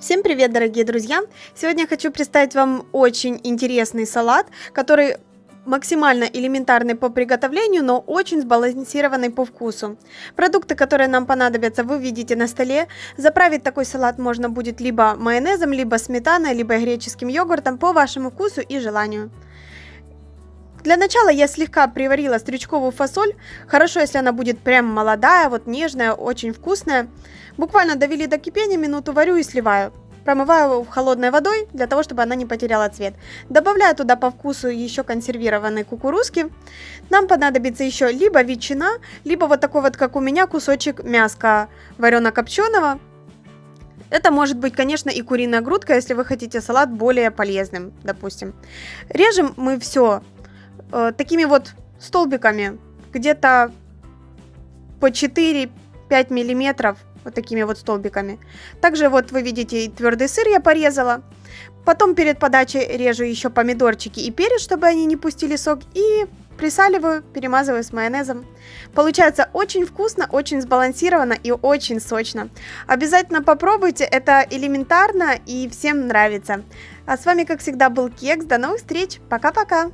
Всем привет, дорогие друзья! Сегодня я хочу представить вам очень интересный салат, который максимально элементарный по приготовлению, но очень сбалансированный по вкусу. Продукты, которые нам понадобятся, вы видите на столе. Заправить такой салат можно будет либо майонезом, либо сметаной, либо греческим йогуртом по вашему вкусу и желанию. Для начала я слегка приварила стрючковую фасоль. Хорошо, если она будет прям молодая, вот нежная, очень вкусная. Буквально довели до кипения, минуту варю и сливаю. Промываю холодной водой, для того, чтобы она не потеряла цвет. Добавляю туда по вкусу еще консервированные кукурузки. Нам понадобится еще либо ветчина, либо вот такой вот, как у меня, кусочек мяска варено-копченого. Это может быть, конечно, и куриная грудка, если вы хотите салат более полезным, допустим. Режем мы все э, такими вот столбиками, где-то по 4-5 миллиметров, вот такими вот столбиками. Также вот вы видите твердый сыр я порезала. Потом перед подачей режу еще помидорчики и перец, чтобы они не пустили сок. И присаливаю, перемазываю с майонезом. Получается очень вкусно, очень сбалансировано и очень сочно. Обязательно попробуйте, это элементарно и всем нравится. А с вами, как всегда, был Кекс. До новых встреч. Пока-пока.